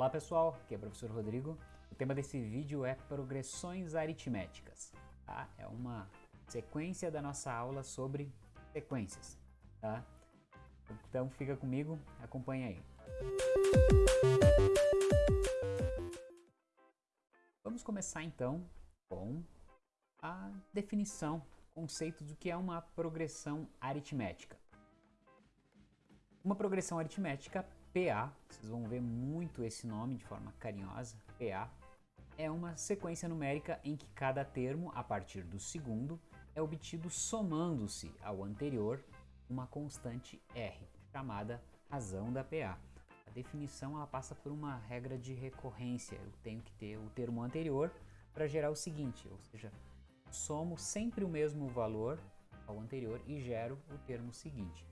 Olá pessoal, aqui é o professor Rodrigo. O tema desse vídeo é progressões aritméticas. Tá? É uma sequência da nossa aula sobre sequências. Tá? Então fica comigo, acompanha aí. Vamos começar então com a definição, conceito do que é uma progressão aritmética. Uma progressão aritmética PA, vocês vão ver muito esse nome de forma carinhosa, PA, é uma sequência numérica em que cada termo, a partir do segundo, é obtido somando-se ao anterior uma constante R, chamada razão da PA. A definição ela passa por uma regra de recorrência, eu tenho que ter o termo anterior para gerar o seguinte, ou seja, somo sempre o mesmo valor ao anterior e gero o termo seguinte.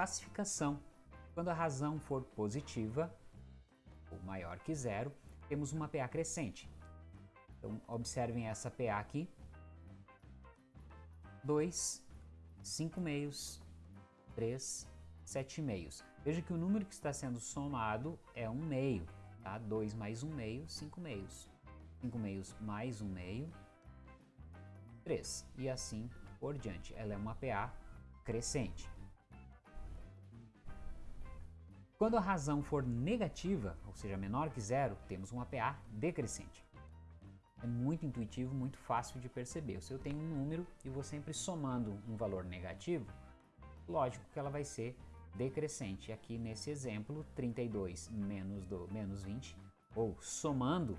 Classificação. Quando a razão for positiva, ou maior que zero, temos uma PA crescente. Então, observem essa PA aqui. 2, 5 meios, 3, 7 meios. Veja que o número que está sendo somado é um meio, tá? 2 mais um meio, 5 meios. 5 meios mais um meio, 3. E assim por diante. Ela é uma PA crescente. Quando a razão for negativa, ou seja, menor que zero, temos uma PA decrescente. É muito intuitivo, muito fácil de perceber. Se eu tenho um número e vou sempre somando um valor negativo, lógico que ela vai ser decrescente. Aqui nesse exemplo, 32 menos, do, menos 20, ou somando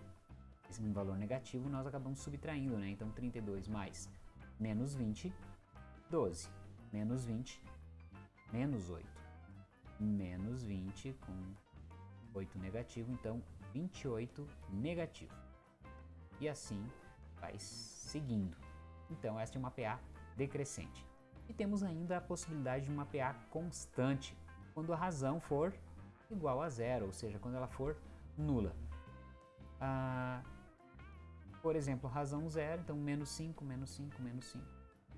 um valor negativo, nós acabamos subtraindo, né? Então 32 mais menos 20, 12. Menos 20, menos 8 menos 20 com 8 negativo, então 28 negativo. E assim vai seguindo. Então esta é uma PA decrescente. E temos ainda a possibilidade de uma PA constante, quando a razão for igual a zero, ou seja, quando ela for nula. Ah, por exemplo, razão zero, então menos 5, menos 5, menos 5.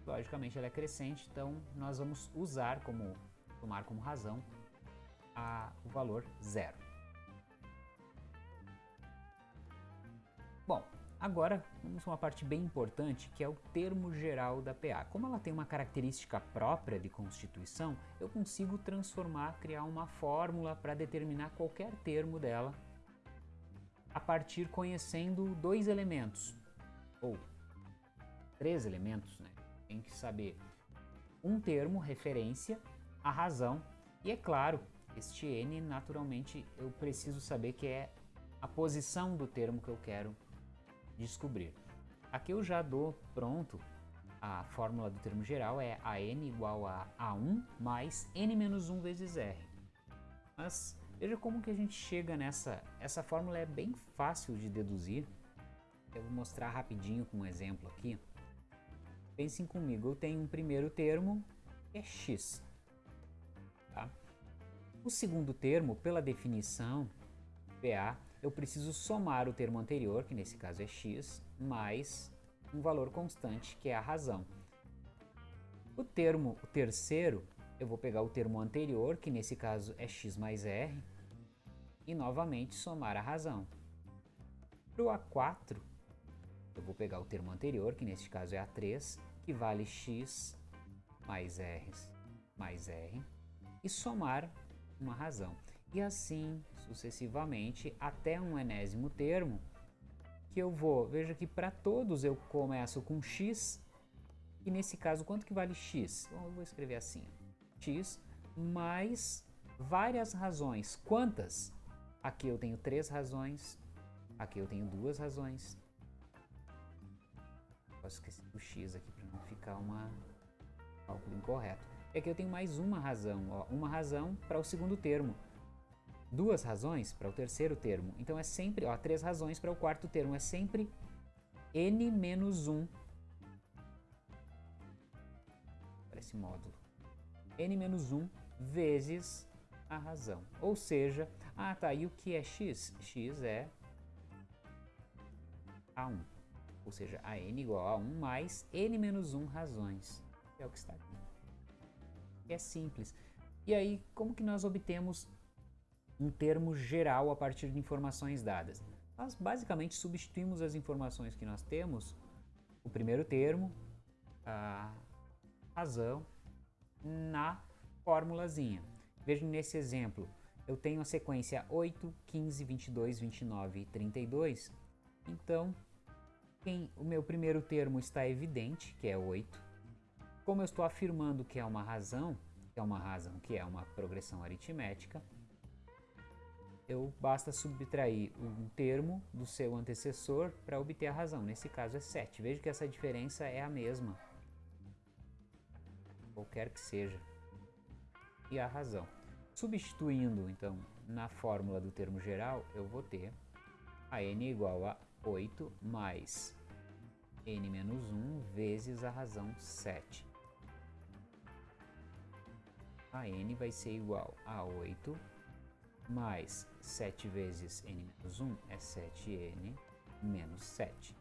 Logicamente ela é crescente, então nós vamos usar como, tomar como razão a, o valor zero. Bom, agora vamos a uma parte bem importante que é o termo geral da PA. Como ela tem uma característica própria de constituição, eu consigo transformar, criar uma fórmula para determinar qualquer termo dela a partir conhecendo dois elementos, ou três elementos, né? Tem que saber um termo, referência, a razão e, é claro, este n, naturalmente, eu preciso saber que é a posição do termo que eu quero descobrir. Aqui eu já dou pronto a fórmula do termo geral, é a n igual a a1 mais n menos 1 vezes r. Mas veja como que a gente chega nessa... Essa fórmula é bem fácil de deduzir. Eu vou mostrar rapidinho com um exemplo aqui. Pensem comigo, eu tenho um primeiro termo, que é x. O segundo termo, pela definição PA, eu preciso somar o termo anterior, que nesse caso é x, mais um valor constante, que é a razão. O termo, o terceiro, eu vou pegar o termo anterior, que nesse caso é x mais r, e novamente somar a razão. Para o A4, eu vou pegar o termo anterior, que nesse caso é A3, que vale x mais r mais r, e somar uma razão. E assim sucessivamente até um enésimo termo que eu vou, veja que para todos eu começo com x e nesse caso quanto que vale x? Bom, eu vou escrever assim, x mais várias razões. Quantas? Aqui eu tenho três razões, aqui eu tenho duas razões. Posso esquecer o x aqui para não ficar uma cálculo incorreto é que eu tenho mais uma razão, ó, uma razão para o segundo termo, duas razões para o terceiro termo. Então é sempre, ó, três razões para o quarto termo, é sempre n menos 1 para módulo. n menos 1 vezes a razão. Ou seja, ah tá, e o que é x? x é a1. Ou seja, a n igual a 1 mais n menos 1 razões. É o que está aqui é simples. E aí, como que nós obtemos um termo geral a partir de informações dadas. Nós basicamente substituímos as informações que nós temos, o primeiro termo, a razão, na formulazinha. Veja nesse exemplo, eu tenho a sequência 8, 15, 22, 29 e 32. Então, quem, o meu primeiro termo está evidente, que é 8. Como eu estou afirmando que é uma razão, que é uma razão que é uma progressão aritmética, eu basta subtrair um termo do seu antecessor para obter a razão. Nesse caso é 7. Veja que essa diferença é a mesma. Qualquer que seja. E a razão. Substituindo, então, na fórmula do termo geral, eu vou ter a n igual a 8 mais n menos 1 vezes a razão 7. A n vai ser igual a 8 mais 7 vezes n menos 1 é 7n menos 7.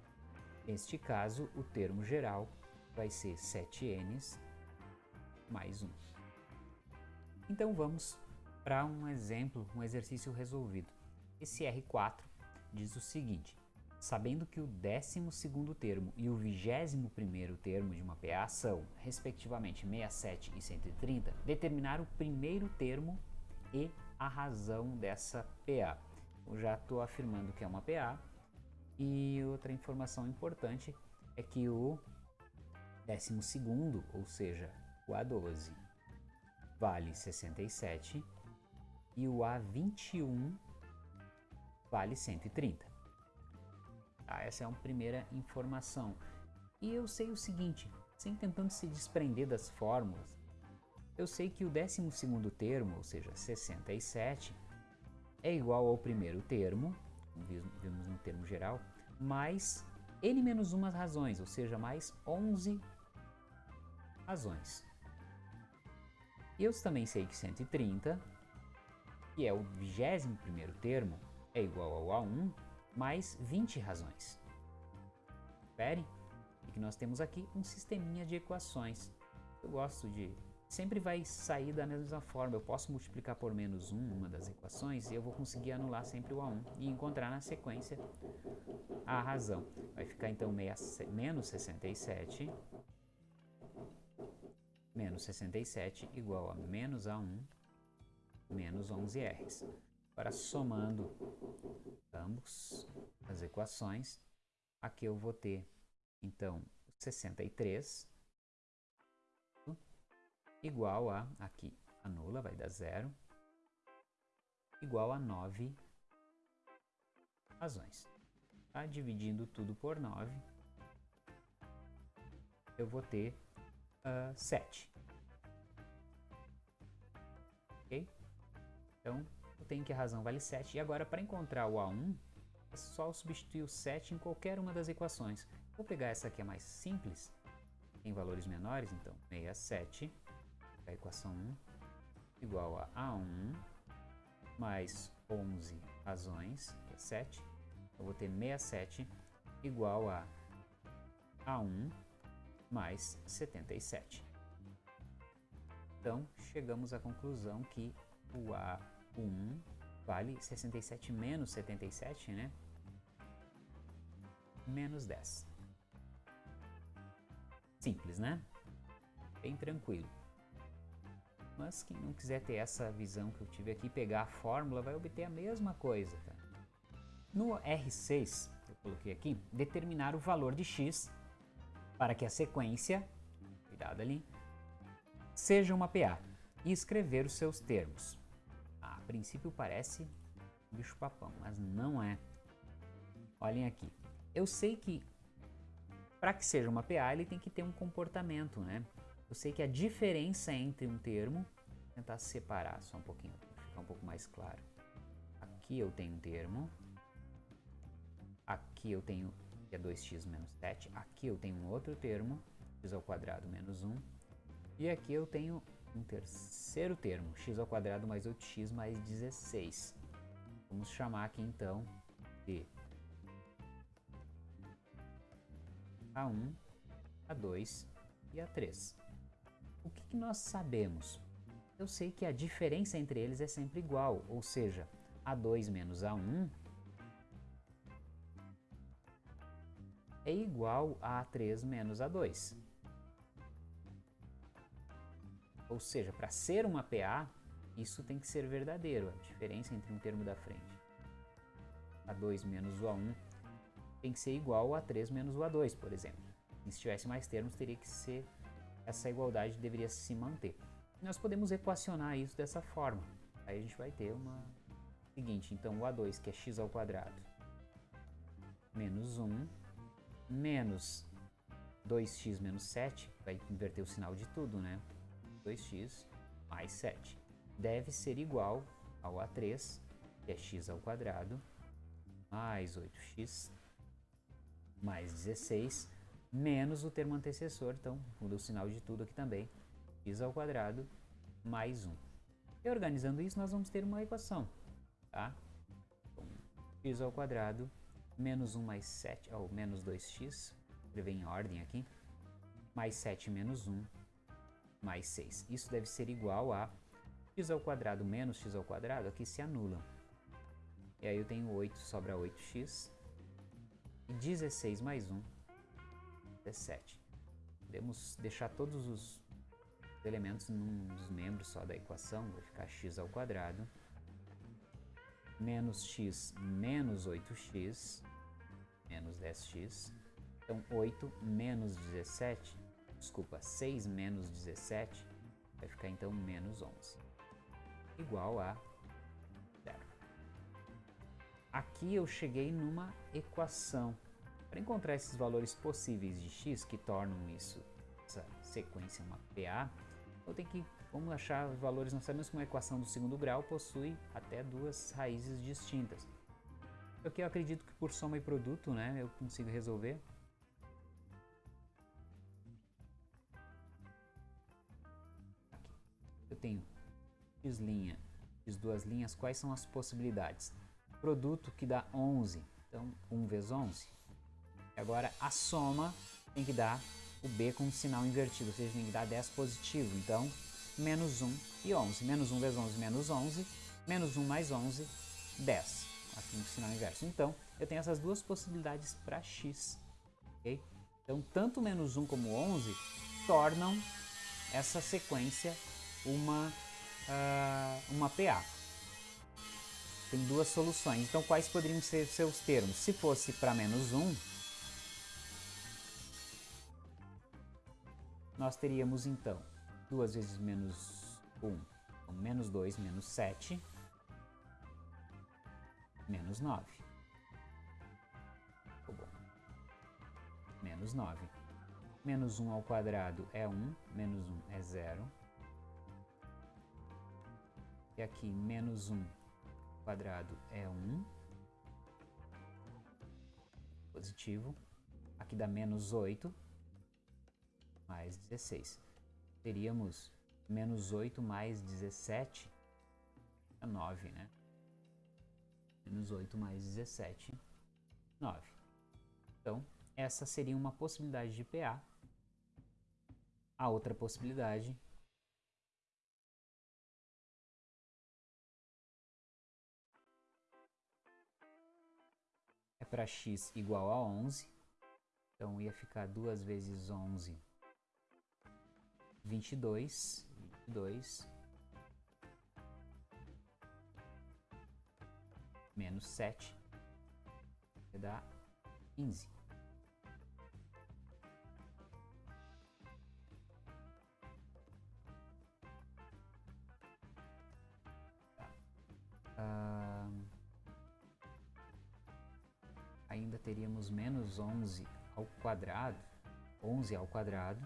Neste caso, o termo geral vai ser 7n mais 1. Então vamos para um exemplo, um exercício resolvido. Esse R4 diz o seguinte, sabendo que o 12º termo e o 21º termo de uma PA são, respectivamente, 67 e 130, determinar o primeiro termo e a razão dessa PA. Eu já estou afirmando que é uma PA e outra informação importante é que o 12º, ou seja, o A12, vale 67 e o A21 vale 130. Tá, essa é uma primeira informação. E eu sei o seguinte, sem tentando se desprender das fórmulas, eu sei que o 12 termo, ou seja, 67, é igual ao primeiro termo, vimos no termo geral, mais n menos umas razões, ou seja, mais 11 razões. E eu também sei que 130, que é o 21 termo, é igual ao A1 mais 20 razões. Espere, e que nós temos aqui um sisteminha de equações. Eu gosto de sempre vai sair da mesma forma. Eu posso multiplicar por menos 1 uma das equações e eu vou conseguir anular sempre o A1 e encontrar na sequência a razão. Vai ficar então menos 67 menos 67 igual a menos A1 menos 11Rs. Agora, somando ambos as equações, aqui eu vou ter, então, 63 igual a, aqui anula, vai dar zero, igual a 9 razões. Tá? Dividindo tudo por 9, eu vou ter uh, 7. Ok? Então, tenho que a razão vale 7. E agora, para encontrar o A1, é só substituir o 7 em qualquer uma das equações. Vou pegar essa aqui, é mais simples, em valores menores, então 67 a equação 1 igual a A1 mais 11 razões, que é 7. Eu vou ter 67 igual a A1 mais 77. Então, chegamos à conclusão que o A1 vale 67 menos 77, né? Menos 10. Simples, né? Bem tranquilo. Mas quem não quiser ter essa visão que eu tive aqui, pegar a fórmula, vai obter a mesma coisa. Tá? No R6, eu coloquei aqui, determinar o valor de x para que a sequência, cuidado ali, seja uma PA e escrever os seus termos. Princípio parece bicho papão, mas não é. Olhem aqui. Eu sei que para que seja uma PA ele tem que ter um comportamento, né? Eu sei que a diferença entre um termo, vou tentar separar só um pouquinho, para ficar um pouco mais claro. Aqui eu tenho um termo, aqui eu tenho que é 2x menos 7, aqui eu tenho um outro termo, x ao quadrado menos 1, e aqui eu tenho um terceiro termo, x ao quadrado mais 8x mais 16. Vamos chamar aqui então de A1, A2 e A3. O que, que nós sabemos? eu sei que a diferença entre eles é sempre igual, ou seja, A2 menos A1 é igual a A3 menos A2. Ou seja, para ser uma PA, isso tem que ser verdadeiro, a diferença entre um termo da frente. A2 menos o A1 tem que ser igual a A3 menos o A2, por exemplo. E se tivesse mais termos, teria que ser essa igualdade deveria se manter. Nós podemos equacionar isso dessa forma. Aí a gente vai ter uma seguinte, então o A2 que é x ao quadrado menos 1 menos 2x menos 7, vai inverter o sinal de tudo, né? 2x mais 7 deve ser igual ao A3, que é x ao quadrado, mais 8x mais 16, menos o termo antecessor, então muda o sinal de tudo aqui também, x ao quadrado mais 1. E organizando isso, nós vamos ter uma equação, tá? Então, x ao quadrado menos 1 mais 7, ou menos 2x, escrever em ordem aqui, mais 7 menos 1, mais 6. Isso deve ser igual a x ao quadrado menos x ao quadrado, aqui se anulam. E aí eu tenho 8, sobra 8x, e 16 mais 1, 17. Podemos deixar todos os elementos num dos membros só da equação, vai ficar x ao quadrado, menos x menos 8x, menos 10x, então 8 menos 17, desculpa, 6 menos 17, vai ficar então menos 11, igual a zero. Aqui eu cheguei numa equação. Para encontrar esses valores possíveis de x que tornam isso, essa sequência uma PA, eu tenho que, vamos achar valores, nós sabemos que uma equação do segundo grau possui até duas raízes distintas. Aqui eu acredito que por soma e produto, né, eu consigo resolver. Tenho x linha, x duas linhas, quais são as possibilidades? Produto que dá 11, então 1 vezes 11. Agora a soma tem que dar o B com sinal invertido, ou seja, tem que dar 10 positivo. Então, menos 1 e 11. Menos 1 vezes 11, menos 11. Menos 1 mais 11, 10. Aqui no sinal inverso. Então, eu tenho essas duas possibilidades para x. Okay? Então, tanto menos 1 como 11 tornam essa sequência uma, uh, uma PA. Tem duas soluções. Então, quais poderiam ser seus termos? Se fosse para menos 1, nós teríamos então 2 vezes menos 1, então, menos 2, menos 7, menos 9. Ficou bom. Menos 9. Menos 1 ao quadrado é 1, menos 1 é 0. E aqui, menos 1 ao quadrado é 1. Positivo. Aqui dá menos 8 mais 16. Teríamos menos 8 mais 17 é 9, né? Menos 8 mais 17, 9. Então, essa seria uma possibilidade de PA. A outra possibilidade para x igual a 11. Então, ia ficar 2 vezes 11 vinte e dois, vinte e dois, menos sete, vai dar quinze. Tá. Ah, teríamos menos onze ao quadrado, onze ao quadrado,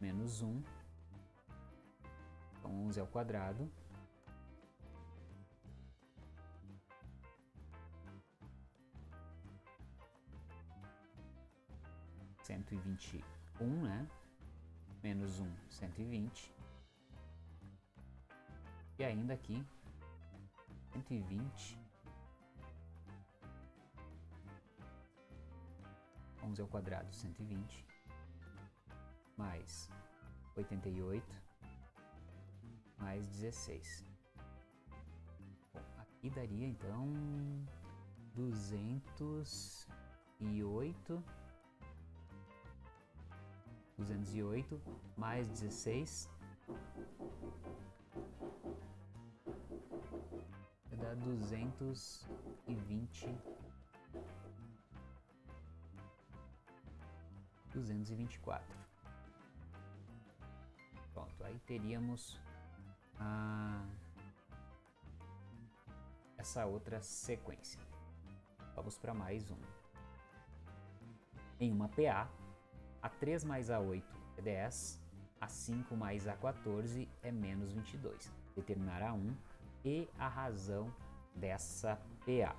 menos 1. Então, 11 ao quadrado. Cento e vinte um, né? Menos um, cento e vinte. E ainda aqui, cento e vinte. Onze ao quadrado, cento e vinte mais 88 mais 16. Bom, aqui daria então 208 208 mais 16 vai dar 220 224 pronto aí teríamos a essa outra sequência vamos para mais um em uma PA a3 mais A8 é 10, A5 mais A14 é menos 22. Determinar A1 e a razão dessa PA.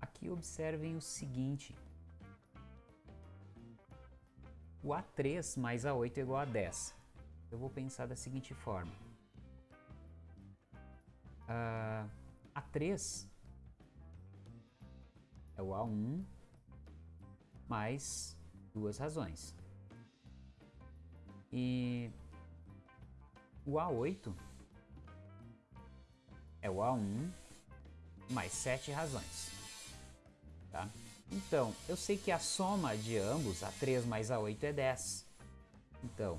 Aqui observem o seguinte. O A3 mais A8 é igual a 10. Eu vou pensar da seguinte forma. Uh, A3 é o A1 mais duas razões. E o A8 é o A1 mais sete razões. Tá? Então, eu sei que a soma de ambos, A3 mais A8, é 10. Então,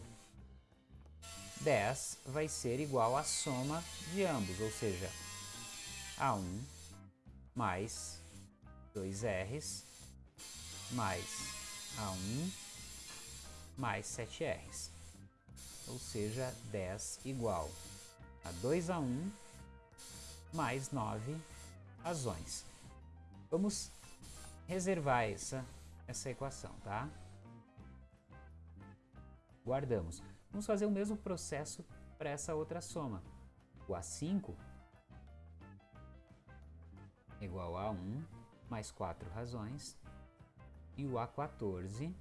10 vai ser igual à soma de ambos, ou seja, A1 mais 2Rs mais A1 mais 7Rs. Ou seja, 10 igual a 2A1 mais 9 razões. Vamos reservar essa, essa equação, tá? Guardamos. Vamos fazer o mesmo processo para essa outra soma. O A5 é igual a 1 mais 4 razões e o A14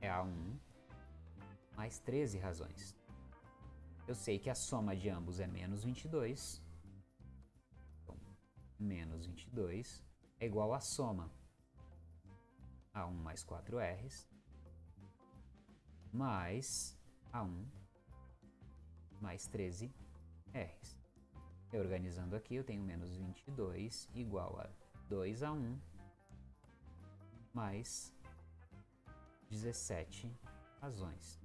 é A1 mais 13 razões. Eu sei que a soma de ambos é menos 22. Então, menos 22 é igual à soma A1 mais 4Rs mais A1 mais 13 Rs. Organizando aqui, eu tenho menos 22 igual a 2 a 1 mais 17 razões.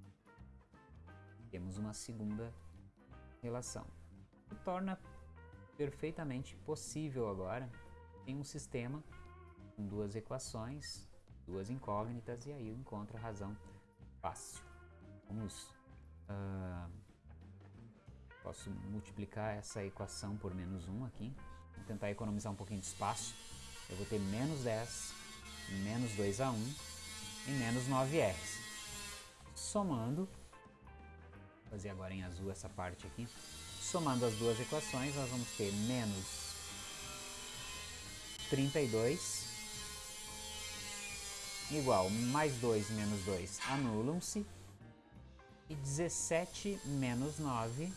Temos uma segunda relação. O torna perfeitamente possível agora em um sistema com duas equações, duas incógnitas, e aí eu encontro a razão fácil. Vamos... Uh, posso multiplicar essa equação por menos 1 aqui. Vou tentar economizar um pouquinho de espaço. Eu vou ter menos 10 menos 2 a 1 e menos 9R. Somando, vou fazer agora em azul essa parte aqui, somando as duas equações, nós vamos ter menos 32 igual mais 2 menos 2 anulam-se e 17 menos 9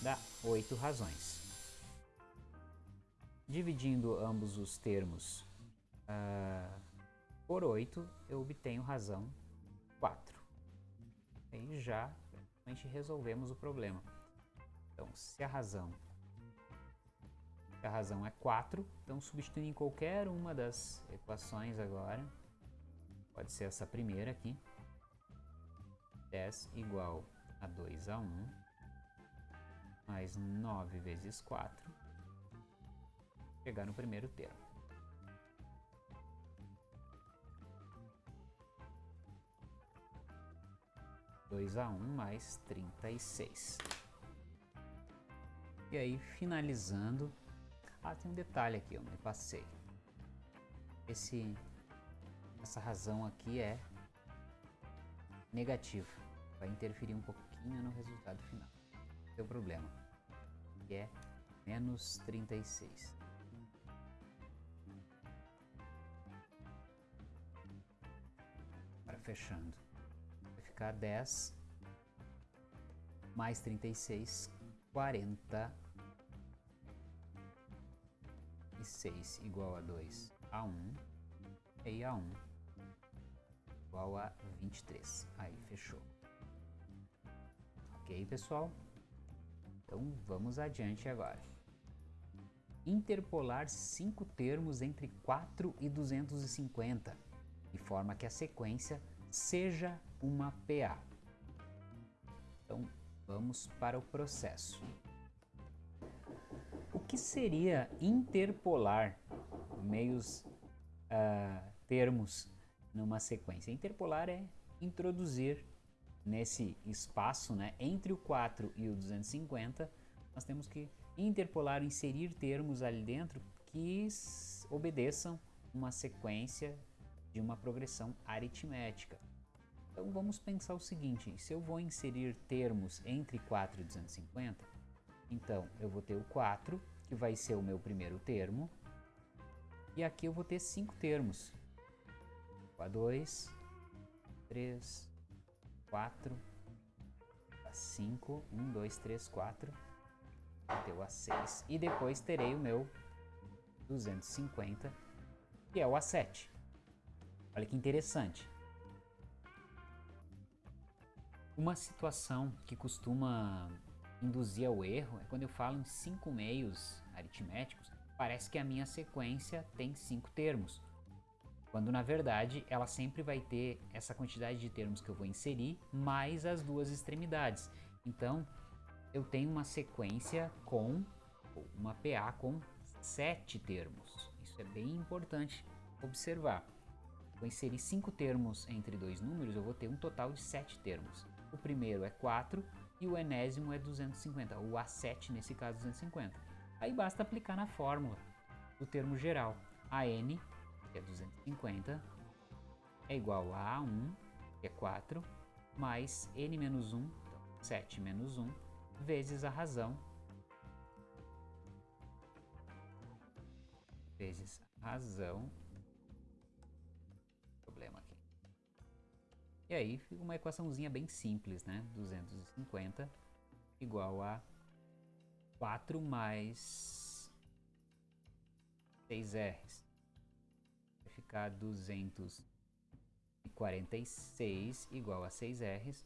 dá 8 razões. Dividindo ambos os termos uh, por 8, eu obtenho razão 4. Aí já praticamente resolvemos o problema. Então, se a razão a razão é 4, então substituindo em qualquer uma das equações agora, pode ser essa primeira aqui, 10 igual a 2 a 1, mais 9 vezes 4, chegar no primeiro termo. Dois a um mais trinta e seis. E aí, finalizando... Ah, tem um detalhe aqui, eu me passei. Esse, essa razão aqui é negativa. Vai interferir um pouquinho no resultado final. Seu problema. Que é menos 36. fechando. Vai ficar 10 mais 36, 40 e 6 igual a 2 a 1 e a 1 igual a 23. Aí, fechou. Ok, pessoal? Então vamos adiante agora. Interpolar cinco termos entre 4 e 250, de forma que a sequência seja uma PA. Então vamos para o processo. Que seria interpolar meios uh, termos numa sequência? Interpolar é introduzir nesse espaço né, entre o 4 e o 250, nós temos que interpolar, inserir termos ali dentro que obedeçam uma sequência de uma progressão aritmética. Então vamos pensar o seguinte, se eu vou inserir termos entre 4 e 250, então eu vou ter o 4, que vai ser o meu primeiro termo, e aqui eu vou ter cinco termos. O A2, 3, 4, A5, 1, 2, 3, 4, até o A6. E depois terei o meu 250, que é o A7. Olha que interessante. Uma situação que costuma induzir ao erro é quando eu falo em cinco meios aritméticos, parece que a minha sequência tem cinco termos quando na verdade ela sempre vai ter essa quantidade de termos que eu vou inserir mais as duas extremidades. Então eu tenho uma sequência com uma PA com sete termos. Isso é bem importante observar. Vou inserir cinco termos entre dois números, eu vou ter um total de sete termos. O primeiro é 4 e o enésimo é 250, o A7 nesse caso 250. Aí basta aplicar na fórmula do termo geral. AN que é 250, é igual a A1, que é 4, mais N menos 1, então 7 menos 1, vezes a razão, vezes a razão, E aí fica uma equaçãozinha bem simples, né? 250 igual a 4 mais 6Rs ficar 246 igual a 6Rs,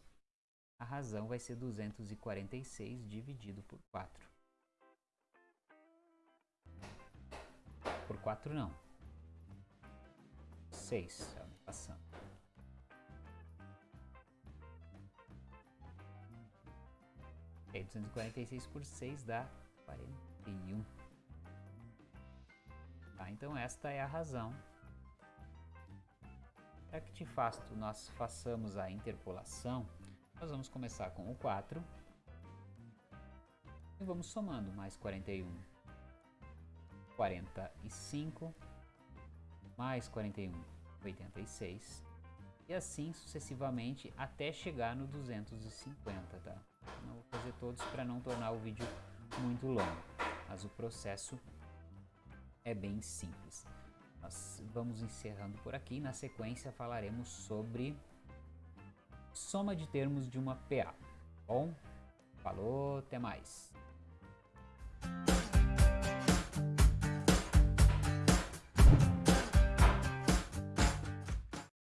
a razão vai ser 246 dividido por 4. Por 4 não. 6, é passando. E 246 por 6 dá 41. Tá, então esta é a razão para que de fato nós façamos a interpolação, nós vamos começar com o 4 e vamos somando mais 41, 45, mais 41, 86 e assim sucessivamente até chegar no 250, tá? Não vou fazer todos para não tornar o vídeo muito longo, mas o processo é bem simples. Nós vamos encerrando por aqui. Na sequência falaremos sobre soma de termos de uma PA. Bom, falou, até mais.